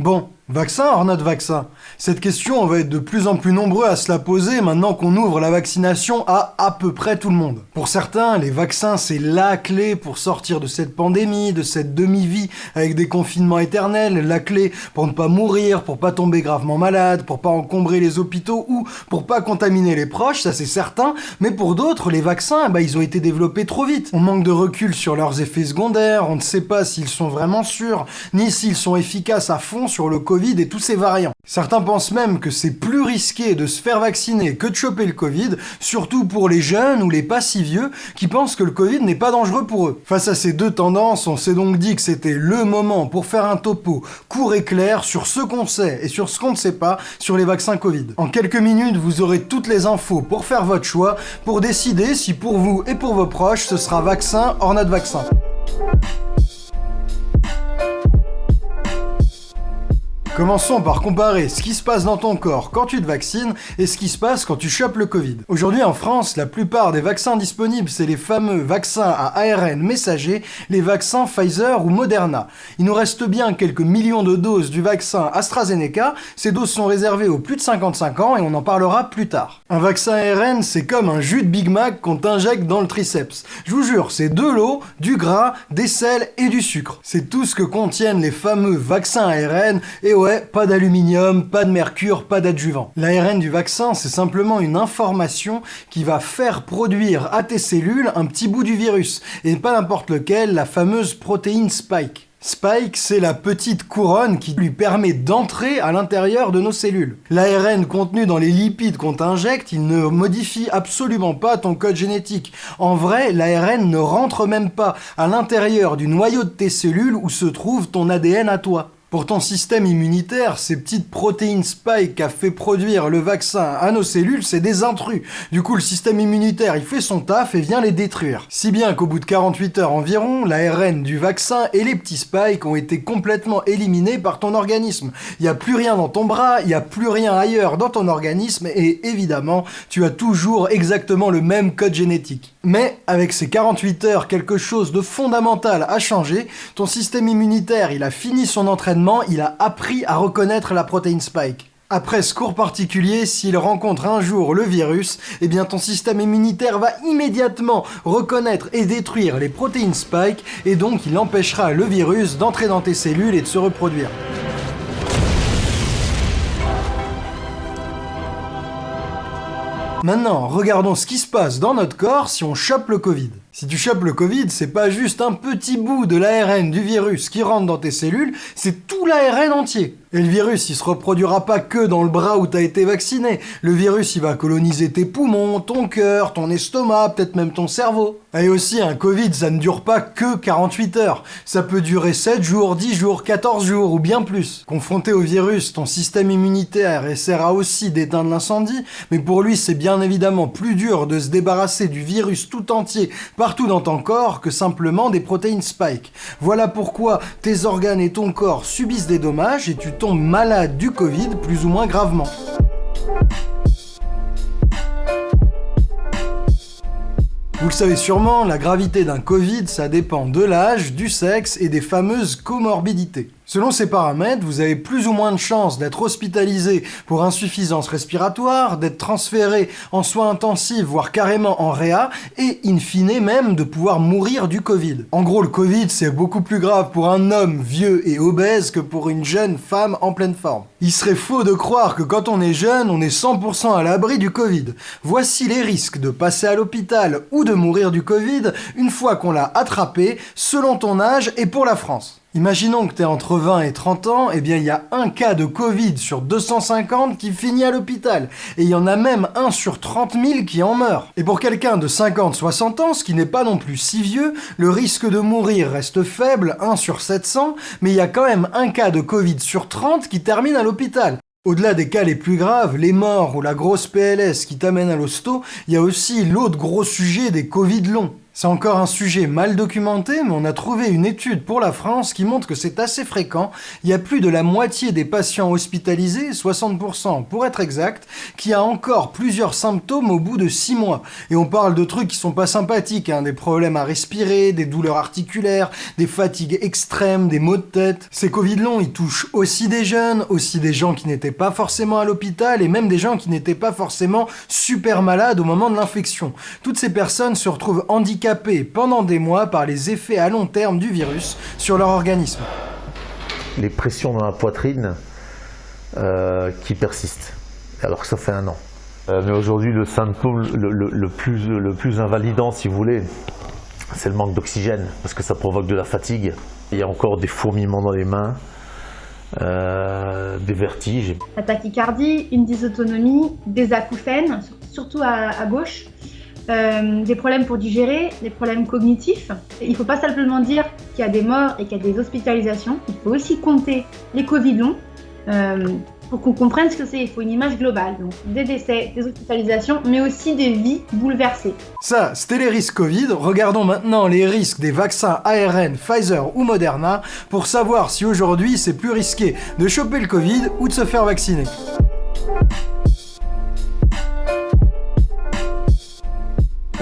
Bon, Vaccin hors notre vaccin Cette question, on va être de plus en plus nombreux à se la poser maintenant qu'on ouvre la vaccination à à peu près tout le monde. Pour certains, les vaccins, c'est la clé pour sortir de cette pandémie, de cette demi-vie avec des confinements éternels, la clé pour ne pas mourir, pour pas tomber gravement malade, pour pas encombrer les hôpitaux ou pour pas contaminer les proches, ça c'est certain, mais pour d'autres, les vaccins, bah, ils ont été développés trop vite. On manque de recul sur leurs effets secondaires, on ne sait pas s'ils sont vraiment sûrs, ni s'ils sont efficaces à fond sur le Covid et tous ses variants. Certains pensent même que c'est plus risqué de se faire vacciner que de choper le Covid, surtout pour les jeunes ou les pas si vieux qui pensent que le Covid n'est pas dangereux pour eux. Face à ces deux tendances, on s'est donc dit que c'était le moment pour faire un topo court et clair sur ce qu'on sait et sur ce qu'on ne sait pas sur les vaccins Covid. En quelques minutes, vous aurez toutes les infos pour faire votre choix, pour décider si pour vous et pour vos proches, ce sera vaccin hors notre vaccin. Commençons par comparer ce qui se passe dans ton corps quand tu te vaccines et ce qui se passe quand tu chopes le Covid. Aujourd'hui en France, la plupart des vaccins disponibles, c'est les fameux vaccins à ARN messager, les vaccins Pfizer ou Moderna. Il nous reste bien quelques millions de doses du vaccin AstraZeneca, ces doses sont réservées aux plus de 55 ans et on en parlera plus tard. Un vaccin ARN, c'est comme un jus de Big Mac qu'on t'injecte dans le triceps. Je vous jure, c'est de l'eau, du gras, des sels et du sucre. C'est tout ce que contiennent les fameux vaccins ARN et pas d'aluminium, pas de mercure, pas d'adjuvant. L'ARN du vaccin, c'est simplement une information qui va faire produire à tes cellules un petit bout du virus, et pas n'importe lequel, la fameuse protéine Spike. Spike, c'est la petite couronne qui lui permet d'entrer à l'intérieur de nos cellules. L'ARN contenu dans les lipides qu'on t'injecte, il ne modifie absolument pas ton code génétique. En vrai, l'ARN ne rentre même pas à l'intérieur du noyau de tes cellules où se trouve ton ADN à toi. Pour ton système immunitaire, ces petites protéines spike qu'a fait produire le vaccin à nos cellules, c'est des intrus. Du coup, le système immunitaire, il fait son taf et vient les détruire. Si bien qu'au bout de 48 heures environ, l'ARN du vaccin et les petits spikes ont été complètement éliminés par ton organisme. Il n'y a plus rien dans ton bras, il n'y a plus rien ailleurs dans ton organisme et évidemment, tu as toujours exactement le même code génétique. Mais avec ces 48 heures, quelque chose de fondamental a changé. Ton système immunitaire, il a fini son entraînement il a appris à reconnaître la protéine Spike. Après ce cours particulier, s'il rencontre un jour le virus, eh bien ton système immunitaire va immédiatement reconnaître et détruire les protéines Spike, et donc il empêchera le virus d'entrer dans tes cellules et de se reproduire. Maintenant, regardons ce qui se passe dans notre corps si on chope le Covid. Si tu chopes le Covid, c'est pas juste un petit bout de l'ARN du virus qui rentre dans tes cellules, c'est tout l'ARN entier. Et le virus, il se reproduira pas que dans le bras où t'as été vacciné. Le virus, il va coloniser tes poumons, ton cœur, ton estomac, peut-être même ton cerveau. Et aussi, un Covid, ça ne dure pas que 48 heures. Ça peut durer 7 jours, 10 jours, 14 jours ou bien plus. Confronté au virus, ton système immunitaire essaiera aussi d'éteindre l'incendie, mais pour lui, c'est bien évidemment plus dur de se débarrasser du virus tout entier partout dans ton corps que simplement des protéines spike. Voilà pourquoi tes organes et ton corps subissent des dommages et tu tombes malade du Covid plus ou moins gravement. Vous le savez sûrement, la gravité d'un Covid, ça dépend de l'âge, du sexe et des fameuses comorbidités. Selon ces paramètres, vous avez plus ou moins de chances d'être hospitalisé pour insuffisance respiratoire, d'être transféré en soins intensifs, voire carrément en réa, et in fine même de pouvoir mourir du Covid. En gros, le Covid, c'est beaucoup plus grave pour un homme vieux et obèse que pour une jeune femme en pleine forme. Il serait faux de croire que quand on est jeune, on est 100% à l'abri du Covid. Voici les risques de passer à l'hôpital ou de mourir du Covid une fois qu'on l'a attrapé, selon ton âge et pour la France. Imaginons que tu es entre 20 et 30 ans, eh bien il y a un cas de Covid sur 250 qui finit à l'hôpital. Et il y en a même un sur 30 000 qui en meurt. Et pour quelqu'un de 50-60 ans, ce qui n'est pas non plus si vieux, le risque de mourir reste faible, 1 sur 700, mais il y a quand même un cas de Covid sur 30 qui termine à l'hôpital. Au-delà des cas les plus graves, les morts ou la grosse PLS qui t'amène à l'hosto, il y a aussi l'autre gros sujet des Covid longs. C'est encore un sujet mal documenté, mais on a trouvé une étude pour la France qui montre que c'est assez fréquent. Il y a plus de la moitié des patients hospitalisés, 60% pour être exact, qui a encore plusieurs symptômes au bout de 6 mois. Et on parle de trucs qui sont pas sympathiques, hein, des problèmes à respirer, des douleurs articulaires, des fatigues extrêmes, des maux de tête. Ces Covid longs, ils touchent aussi des jeunes, aussi des gens qui n'étaient pas forcément à l'hôpital, et même des gens qui n'étaient pas forcément super malades au moment de l'infection. Toutes ces personnes se retrouvent handicapées handicapés pendant des mois par les effets à long terme du virus sur leur organisme. Les pressions dans la poitrine euh, qui persistent, alors que ça fait un an. Euh, mais aujourd'hui, le symptôme le, plus, le plus invalidant, si vous voulez, c'est le manque d'oxygène, parce que ça provoque de la fatigue. Il y a encore des fourmillements dans les mains, euh, des vertiges. La tachycardie, une dysautonomie, des acouphènes, surtout à gauche, euh, des problèmes pour digérer, des problèmes cognitifs. Il ne faut pas simplement dire qu'il y a des morts et qu'il y a des hospitalisations. Il faut aussi compter les Covid longs euh, pour qu'on comprenne ce que c'est. Il faut une image globale. Donc des décès, des hospitalisations, mais aussi des vies bouleversées. Ça, c'était les risques Covid. Regardons maintenant les risques des vaccins ARN, Pfizer ou Moderna pour savoir si aujourd'hui c'est plus risqué de choper le Covid ou de se faire vacciner.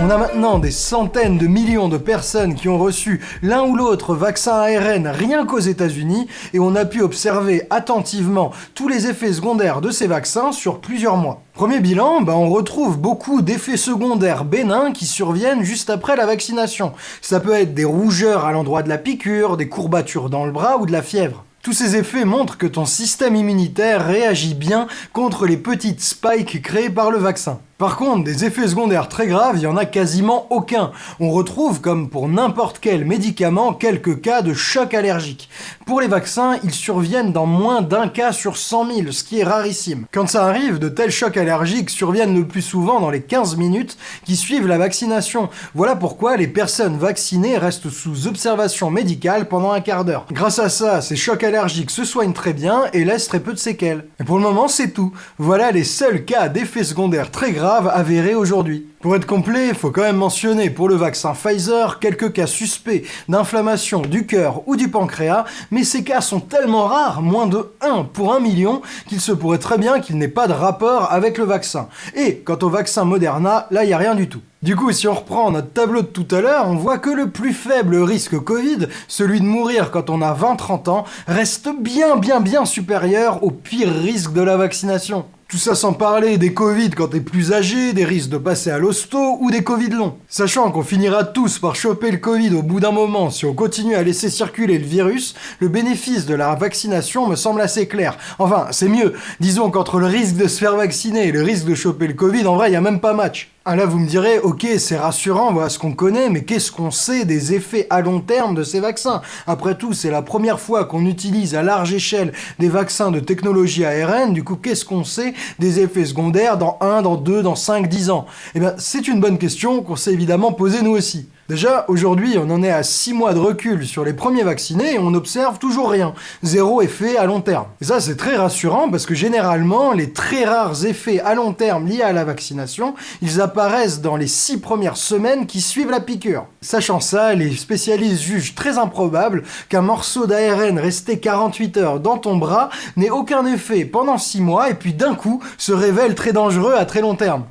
On a maintenant des centaines de millions de personnes qui ont reçu l'un ou l'autre vaccin ARN rien qu'aux États-Unis et on a pu observer attentivement tous les effets secondaires de ces vaccins sur plusieurs mois. Premier bilan, bah on retrouve beaucoup d'effets secondaires bénins qui surviennent juste après la vaccination. Ça peut être des rougeurs à l'endroit de la piqûre, des courbatures dans le bras ou de la fièvre. Tous ces effets montrent que ton système immunitaire réagit bien contre les petites spikes créées par le vaccin. Par contre, des effets secondaires très graves, il n'y en a quasiment aucun. On retrouve, comme pour n'importe quel médicament, quelques cas de choc allergique. Pour les vaccins, ils surviennent dans moins d'un cas sur 100 000, ce qui est rarissime. Quand ça arrive, de tels chocs allergiques surviennent le plus souvent dans les 15 minutes qui suivent la vaccination. Voilà pourquoi les personnes vaccinées restent sous observation médicale pendant un quart d'heure. Grâce à ça, ces chocs allergiques se soignent très bien et laissent très peu de séquelles. Et pour le moment, c'est tout. Voilà les seuls cas d'effets secondaires très graves avéré aujourd'hui. Pour être complet, il faut quand même mentionner pour le vaccin Pfizer quelques cas suspects d'inflammation du cœur ou du pancréas, mais ces cas sont tellement rares, moins de 1 pour 1 million, qu'il se pourrait très bien qu'il n'ait pas de rapport avec le vaccin. Et quant au vaccin Moderna, là il n'y a rien du tout. Du coup, si on reprend notre tableau de tout à l'heure, on voit que le plus faible risque Covid, celui de mourir quand on a 20-30 ans, reste bien bien bien supérieur au pire risque de la vaccination. Tout ça sans parler des Covid quand t'es plus âgé, des risques de passer à l'hosto ou des Covid longs. Sachant qu'on finira tous par choper le Covid au bout d'un moment si on continue à laisser circuler le virus, le bénéfice de la vaccination me semble assez clair. Enfin, c'est mieux. Disons qu'entre le risque de se faire vacciner et le risque de choper le Covid, en vrai, il a même pas match. Ah là, vous me direz, ok, c'est rassurant, voilà ce qu'on connaît, mais qu'est-ce qu'on sait des effets à long terme de ces vaccins? Après tout, c'est la première fois qu'on utilise à large échelle des vaccins de technologie ARN, du coup, qu'est-ce qu'on sait des effets secondaires dans 1, dans 2, dans 5, 10 ans? Eh bien, c'est une bonne question qu'on s'est évidemment posée nous aussi. Déjà, aujourd'hui, on en est à 6 mois de recul sur les premiers vaccinés et on n'observe toujours rien. Zéro effet à long terme. Et ça, c'est très rassurant parce que généralement, les très rares effets à long terme liés à la vaccination, ils apparaissent dans les 6 premières semaines qui suivent la piqûre. Sachant ça, les spécialistes jugent très improbable qu'un morceau d'ARN resté 48 heures dans ton bras n'ait aucun effet pendant 6 mois et puis d'un coup se révèle très dangereux à très long terme.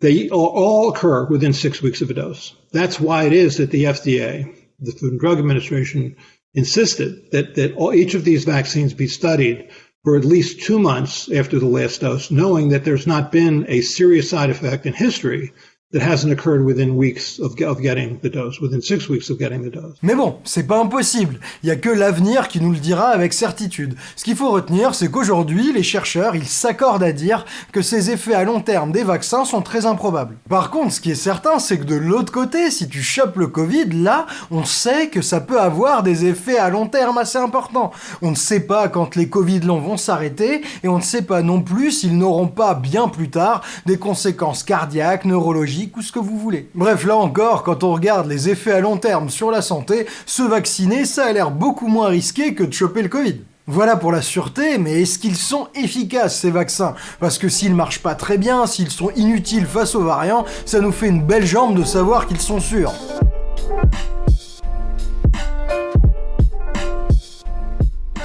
They all occur within six weeks of a dose. That's why it is that the FDA, the Food and Drug Administration, insisted that, that all, each of these vaccines be studied for at least two months after the last dose, knowing that there's not been a serious side effect in history that hasn't occurred within weeks of, getting the dose, within six weeks of getting the dose. Mais bon, c'est pas impossible. Il y a que l'avenir qui nous le dira avec certitude. Ce qu'il faut retenir, c'est qu'aujourd'hui, les chercheurs, ils s'accordent à dire que ces effets à long terme des vaccins sont très improbables. Par contre, ce qui est certain, c'est que de l'autre côté, si tu chopes le Covid, là, on sait que ça peut avoir des effets à long terme assez importants. On ne sait pas quand les Covid longs vont s'arrêter, et on ne sait pas non plus s'ils n'auront pas bien plus tard des conséquences cardiaques, neurologiques, ou ce que vous voulez. Bref, là encore, quand on regarde les effets à long terme sur la santé, se vacciner, ça a l'air beaucoup moins risqué que de choper le Covid. Voilà pour la sûreté, mais est-ce qu'ils sont efficaces ces vaccins? Parce que s'ils marchent pas très bien, s'ils sont inutiles face aux variants, ça nous fait une belle jambe de savoir qu'ils sont sûrs.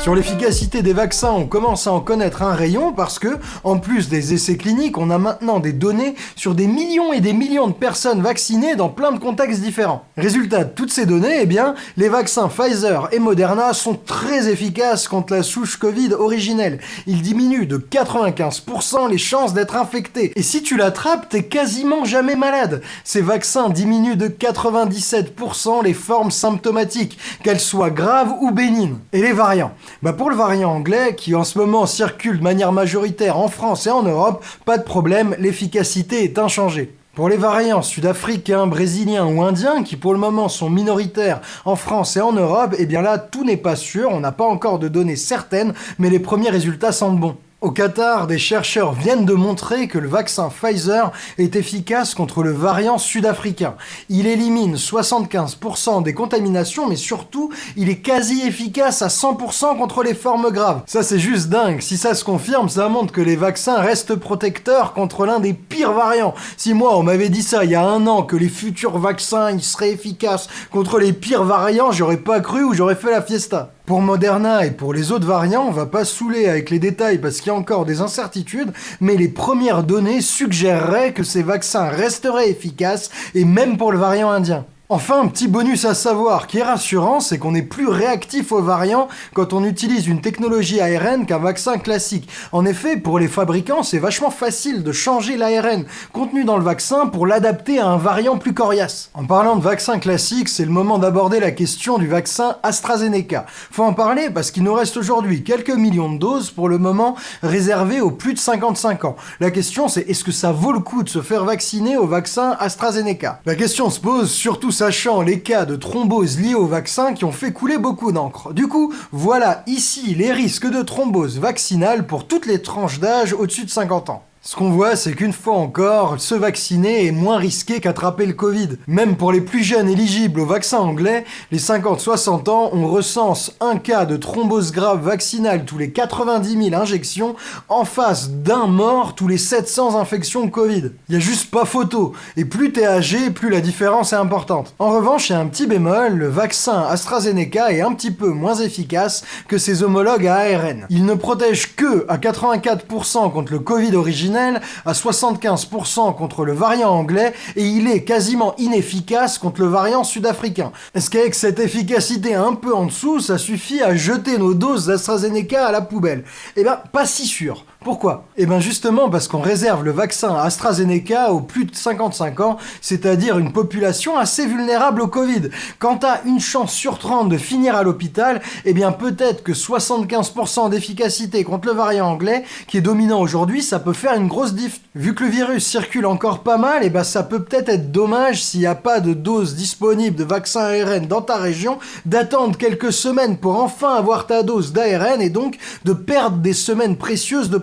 Sur l'efficacité des vaccins, on commence à en connaître un rayon parce que, en plus des essais cliniques, on a maintenant des données sur des millions et des millions de personnes vaccinées dans plein de contextes différents. Résultat de toutes ces données, eh bien, les vaccins Pfizer et Moderna sont très efficaces contre la souche Covid originelle. Ils diminuent de 95% les chances d'être infecté. Et si tu l'attrapes, t'es quasiment jamais malade. Ces vaccins diminuent de 97% les formes symptomatiques, qu'elles soient graves ou bénignes. Et les variants bah pour le variant anglais, qui en ce moment circule de manière majoritaire en France et en Europe, pas de problème, l'efficacité est inchangée. Pour les variants sud-africains, brésiliens ou indiens, qui pour le moment sont minoritaires en France et en Europe, eh bien là, tout n'est pas sûr, on n'a pas encore de données certaines, mais les premiers résultats sentent bons. Au Qatar, des chercheurs viennent de montrer que le vaccin Pfizer est efficace contre le variant sud-africain. Il élimine 75% des contaminations, mais surtout, il est quasi efficace à 100% contre les formes graves. Ça, c'est juste dingue. Si ça se confirme, ça montre que les vaccins restent protecteurs contre l'un des pires variants. Si moi, on m'avait dit ça il y a un an, que les futurs vaccins, ils seraient efficaces contre les pires variants, j'aurais pas cru ou j'aurais fait la fiesta. Pour Moderna et pour les autres variants, on va pas saouler avec les détails parce qu'il y a encore des incertitudes, mais les premières données suggéreraient que ces vaccins resteraient efficaces, et même pour le variant indien. Enfin, un petit bonus à savoir qui est rassurant, c'est qu'on est plus réactif aux variants quand on utilise une technologie ARN qu'un vaccin classique. En effet, pour les fabricants, c'est vachement facile de changer l'ARN contenu dans le vaccin pour l'adapter à un variant plus coriace. En parlant de vaccin classique, c'est le moment d'aborder la question du vaccin AstraZeneca. Faut en parler parce qu'il nous reste aujourd'hui quelques millions de doses pour le moment réservées aux plus de 55 ans. La question c'est est-ce que ça vaut le coup de se faire vacciner au vaccin AstraZeneca? La question se pose surtout sachant les cas de thrombose liés au vaccin qui ont fait couler beaucoup d'encre. Du coup, voilà ici les risques de thrombose vaccinale pour toutes les tranches d'âge au-dessus de 50 ans. Ce qu'on voit, c'est qu'une fois encore, se vacciner est moins risqué qu'attraper le Covid. Même pour les plus jeunes éligibles au vaccin anglais, les 50-60 ans, on recense un cas de thrombose grave vaccinale tous les 90 000 injections, en face d'un mort tous les 700 infections Covid. Y a juste pas photo, et plus t'es âgé, plus la différence est importante. En revanche, il un petit bémol, le vaccin AstraZeneca est un petit peu moins efficace que ses homologues à ARN. Il ne protège que à 84% contre le Covid original à 75% contre le variant anglais et il est quasiment inefficace contre le variant sud-africain. Est-ce qu'avec cette efficacité un peu en dessous, ça suffit à jeter nos doses d'AstraZeneca à la poubelle? Eh ben, pas si sûr. Pourquoi? Eh bien justement parce qu'on réserve le vaccin AstraZeneca aux plus de 55 ans, c'est-à-dire une population assez vulnérable au Covid. Quant à une chance sur 30 de finir à l'hôpital, eh bien peut-être que 75% d'efficacité contre le variant anglais, qui est dominant aujourd'hui, ça peut faire une grosse diff. Vu que le virus circule encore pas mal, eh ben ça peut peut-être être dommage s'il n'y a pas de dose disponible de vaccin ARN dans ta région, d'attendre quelques semaines pour enfin avoir ta dose d'ARN et donc de perdre des semaines précieuses de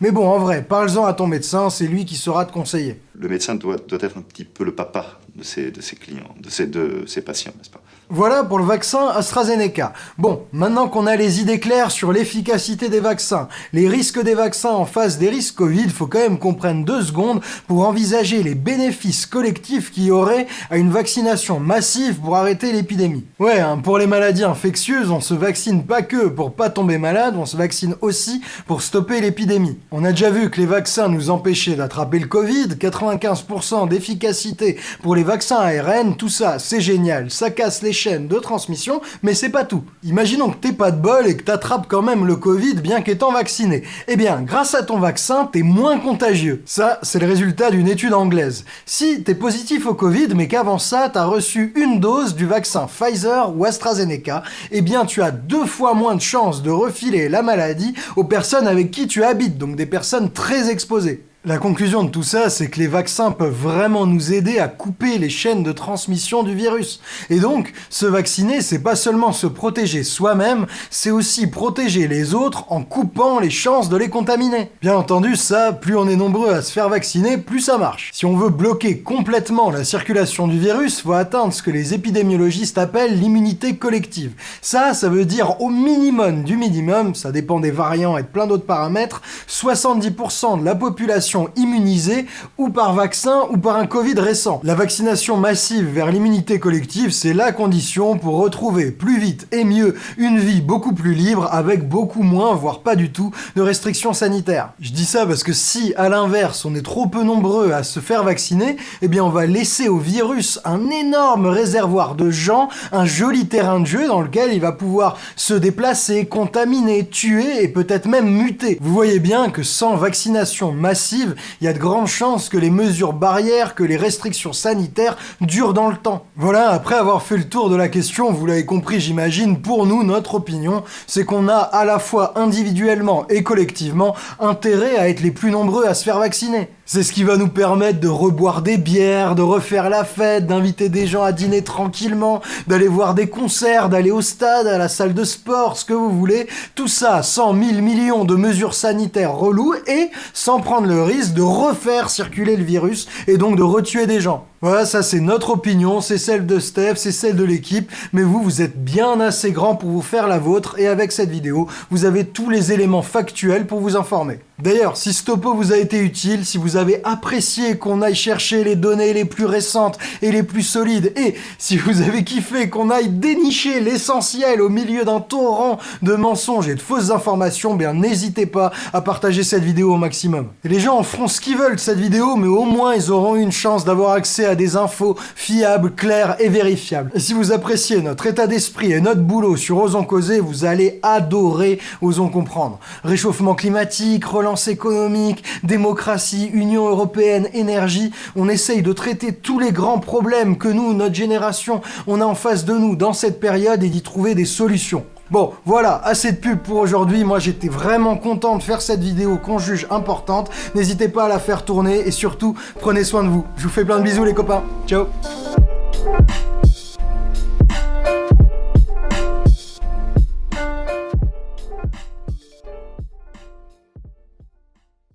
Mais bon, en vrai, parle-en à ton médecin, c'est lui qui saura te conseiller. Le médecin doit être un petit peu le papa de ses, clients, de ses patients, n'est-ce pas? Voilà pour le vaccin AstraZeneca. Bon, maintenant qu'on a les idées claires sur l'efficacité des vaccins, les risques des vaccins en face des risques Covid, faut quand même qu'on prenne deux secondes pour envisager les bénéfices collectifs qu'il y aurait à une vaccination massive pour arrêter l'épidémie. Ouais, hein, pour les maladies infectieuses, on se vaccine pas que pour pas tomber malade, on se vaccine aussi pour stopper l'épidémie. On a déjà vu que les vaccins nous empêchaient d'attraper le Covid, 95% d'efficacité pour les vaccins ARN, tout ça, c'est génial, ça casse les chaîne de transmission, mais c'est pas tout. Imaginons que t'es pas de bol et que t'attrapes quand même le Covid bien qu'étant vacciné. Eh bien, grâce à ton vaccin, t'es moins contagieux. Ça, c'est le résultat d'une étude anglaise. Si t'es positif au Covid, mais qu'avant ça, t'as reçu une dose du vaccin Pfizer ou AstraZeneca, eh bien, tu as deux fois moins de chances de refiler la maladie aux personnes avec qui tu habites, donc des personnes très exposées. La conclusion de tout ça, c'est que les vaccins peuvent vraiment nous aider à couper les chaînes de transmission du virus. Et donc, se vacciner, c'est pas seulement se protéger soi-même, c'est aussi protéger les autres en coupant les chances de les contaminer. Bien entendu, ça, plus on est nombreux à se faire vacciner, plus ça marche. Si on veut bloquer complètement la circulation du virus, faut atteindre ce que les épidémiologistes appellent l'immunité collective. Ça, ça veut dire au minimum du minimum, ça dépend des variants et de plein d'autres paramètres, 70% de la population immunisés ou par vaccin ou par un Covid récent. La vaccination massive vers l'immunité collective, c'est la condition pour retrouver plus vite et mieux une vie beaucoup plus libre avec beaucoup moins, voire pas du tout, de restrictions sanitaires. Je dis ça parce que si, à l'inverse, on est trop peu nombreux à se faire vacciner, eh bien on va laisser au virus un énorme réservoir de gens, un joli terrain de jeu dans lequel il va pouvoir se déplacer, contaminer, tuer et peut-être même muter. Vous voyez bien que sans vaccination massive, il y a de grandes chances que les mesures barrières, que les restrictions sanitaires durent dans le temps. Voilà, après avoir fait le tour de la question, vous l'avez compris j'imagine, pour nous, notre opinion, c'est qu'on a à la fois individuellement et collectivement intérêt à être les plus nombreux à se faire vacciner. C'est ce qui va nous permettre de reboire des bières, de refaire la fête, d'inviter des gens à dîner tranquillement, d'aller voir des concerts, d'aller au stade, à la salle de sport, ce que vous voulez. Tout ça sans mille millions de mesures sanitaires reloues et sans prendre le risque de refaire circuler le virus et donc de retuer des gens. Voilà, ça c'est notre opinion, c'est celle de Steph, c'est celle de l'équipe, mais vous, vous êtes bien assez grand pour vous faire la vôtre, et avec cette vidéo, vous avez tous les éléments factuels pour vous informer. D'ailleurs, si ce topo vous a été utile, si vous avez apprécié qu'on aille chercher les données les plus récentes et les plus solides, et si vous avez kiffé qu'on aille dénicher l'essentiel au milieu d'un torrent de mensonges et de fausses informations, bien n'hésitez pas à partager cette vidéo au maximum. Et les gens en feront ce qu'ils veulent de cette vidéo, mais au moins ils auront une chance d'avoir accès des infos fiables, claires et vérifiables. Et si vous appréciez notre état d'esprit et notre boulot sur Osons Causer, vous allez adorer Osons Comprendre. Réchauffement climatique, relance économique, démocratie, Union Européenne, énergie, on essaye de traiter tous les grands problèmes que nous, notre génération, on a en face de nous dans cette période et d'y trouver des solutions. Bon, voilà, assez de pub pour aujourd'hui. Moi, j'étais vraiment content de faire cette vidéo qu'on juge importante. N'hésitez pas à la faire tourner et surtout, prenez soin de vous. Je vous fais plein de bisous les copains. Ciao